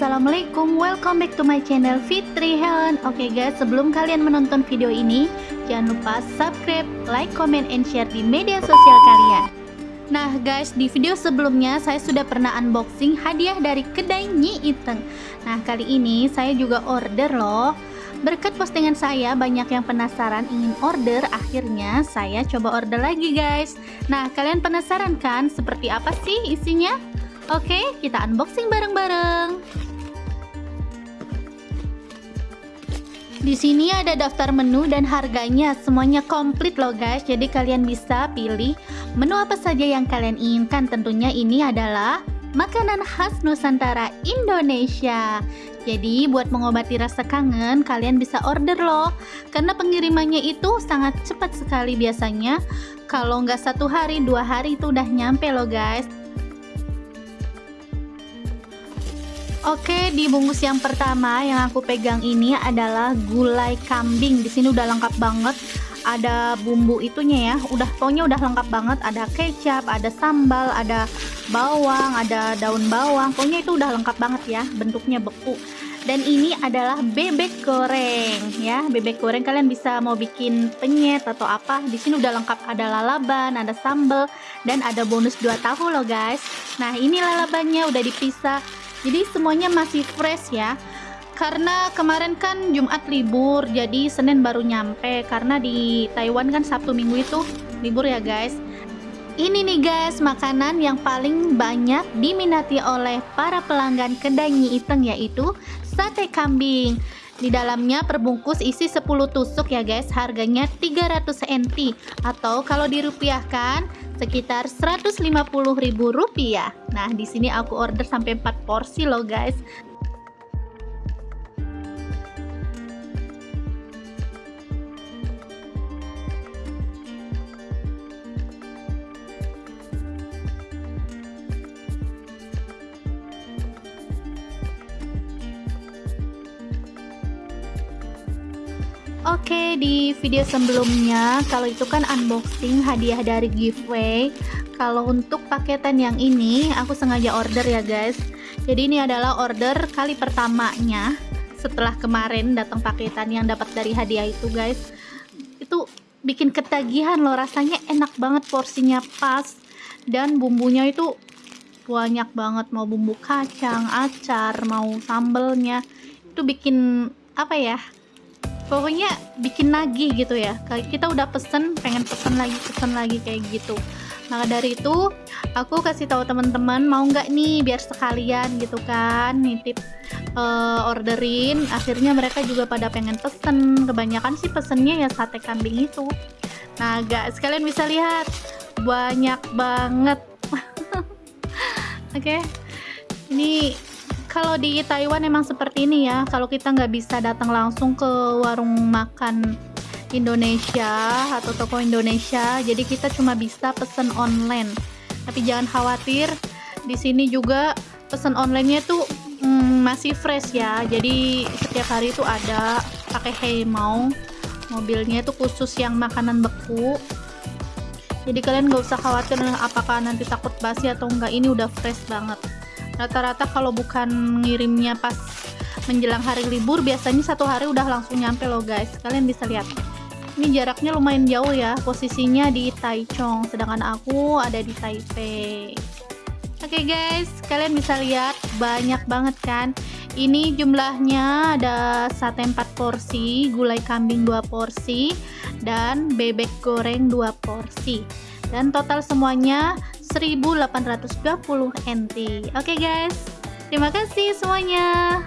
Assalamualaikum, welcome back to my channel Fitri Helen. Oke guys, sebelum kalian menonton video ini Jangan lupa subscribe, like, comment, and share di media sosial kalian. Nah guys, di video sebelumnya saya sudah pernah unboxing hadiah dari kedai Nyi Iteng. Nah kali ini saya juga order loh. Berkat postingan saya, banyak yang penasaran ingin order, akhirnya saya coba order lagi guys. Nah, kalian penasaran kan seperti apa sih isinya? Oke, kita unboxing bareng-bareng. Di sini ada daftar menu dan harganya, semuanya komplit loh guys. Jadi kalian bisa pilih menu apa saja yang kalian inginkan. Tentunya ini adalah makanan khas Nusantara Indonesia. Jadi buat mengobati rasa kangen, kalian bisa order loh. Karena pengirimannya itu sangat cepat sekali biasanya. Kalau nggak satu hari, dua hari itu udah nyampe loh guys. Oke, di bungkus yang pertama yang aku pegang ini adalah gulai kambing. Di sini udah lengkap banget. Ada bumbu itunya ya, udah pokoknya udah lengkap banget. Ada kecap, ada sambal, ada bawang, ada daun bawang. Pokoknya itu udah lengkap banget ya, bentuknya beku. Dan ini adalah bebek goreng ya. Bebek goreng kalian bisa mau bikin penyet atau apa. Di sini udah lengkap ada lalaban, ada sambal dan ada bonus 2 tahu loh guys. Nah, ini lalabannya udah dipisah jadi semuanya masih fresh ya. Karena kemarin kan Jumat libur jadi Senin baru nyampe. Karena di Taiwan kan Sabtu Minggu itu libur ya guys. Ini nih guys makanan yang paling banyak diminati oleh para pelanggan kedai Nyi Iteng yaitu sate kambing. Di dalamnya perbungkus isi 10 tusuk ya guys. Harganya 300 NT atau kalau dirupiahkan sekitar Rp150.000. Nah, di sini aku order sampai 4 porsi loh, guys. Oke, di video sebelumnya kalau itu kan unboxing hadiah dari giveaway. Kalau untuk paketan yang ini aku sengaja order ya, guys. Jadi ini adalah order kali pertamanya setelah kemarin datang paketan yang dapat dari hadiah itu, guys. Itu bikin ketagihan loh, rasanya enak banget porsinya pas dan bumbunya itu banyak banget mau bumbu kacang, acar, mau sambelnya. Itu bikin apa ya? Pokoknya bikin nagih gitu ya. Kita udah pesen pengen pesen lagi pesen lagi kayak gitu. Maka dari itu aku kasih tahu teman-teman mau nggak nih biar sekalian? gitu kan nitip uh, orderin. Akhirnya mereka juga pada pengen pesen. Kebanyakan sih pesennya ya sate kambing itu. Nah gak sekalian bisa lihat. Banyak banget. Oke okay. ini kalau di Taiwan emang seperti ini ya kalau kita nggak bisa datang langsung ke warung makan Indonesia atau toko Indonesia jadi kita cuma bisa pesen online. Tapi jangan khawatir di sini juga pesen onlinenya tuh hmm, masih fresh ya. Jadi setiap hari itu ada pakai Heimau mobilnya itu khusus yang makanan beku. Jadi kalian nggak usah khawatir apakah nanti takut basi atau enggak ini udah fresh banget rata-rata kalau bukan ngirimnya pas menjelang hari libur biasanya satu hari udah langsung nyampe loh guys. Kalian bisa lihat. Ini jaraknya lumayan jauh ya. Posisinya di Taichung sedangkan aku ada di Taipei. Oke okay guys. Kalian bisa lihat banyak banget kan? Ini jumlahnya ada sate 4 porsi gulai kambing 2 porsi dan bebek goreng 2 porsi. Dan total semuanya 1820 NT. Oke okay guys, terima kasih semuanya.